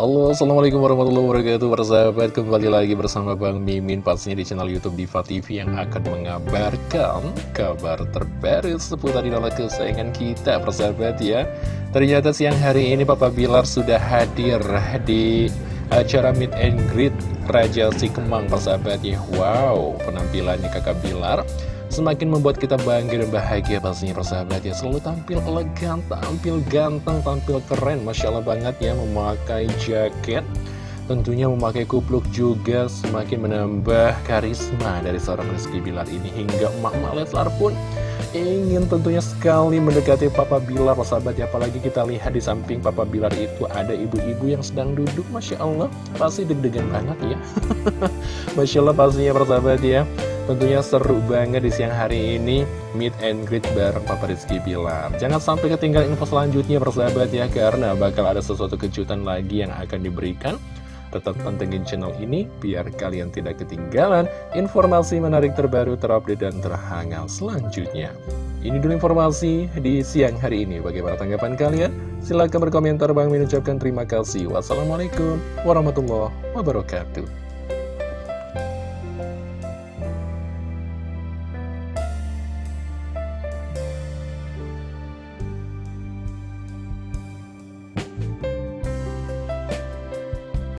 Halo Assalamualaikum warahmatullahi wabarakatuh. Persahabat kembali lagi bersama Bang Mimin Pastinya di channel Youtube Diva TV yang akan mengabarkan Kabar terbaru seputar idola kesayangan kita Persahabat ya. Ternyata siang hari ini Papa Bilar sudah hadir di acara meet and greet Raja Si Kemang Persahabat ya. Wow penampilannya kakak Bilar Semakin membuat kita bangga dan bahagia pastinya persahabat ya. Selalu tampil elegan, tampil ganteng, tampil keren Masya Allah banget ya. Memakai jaket Tentunya memakai kupluk juga semakin menambah karisma dari seorang Rizky Bilar ini Hingga emak-emak Leslar pun ingin tentunya sekali mendekati Papa Bilar persahabat ya. Apalagi kita lihat di samping Papa Bilar itu ada ibu-ibu yang sedang duduk Masya Allah. Pasti deg-degan banget ya. Masya Allah pastinya persahabat ya Tentunya seru banget di siang hari ini Meet and greet bareng Papa Rizky Bilar Jangan sampai ketinggalan info selanjutnya persahabat ya Karena bakal ada sesuatu kejutan lagi yang akan diberikan Tetap pantengin channel ini biar kalian tidak ketinggalan informasi menarik terbaru, terupdate, dan terhangat selanjutnya. Ini dulu informasi di siang hari ini. Bagaimana tanggapan kalian? Silahkan berkomentar. Bang mengucapkan terima kasih. Wassalamualaikum warahmatullahi wabarakatuh.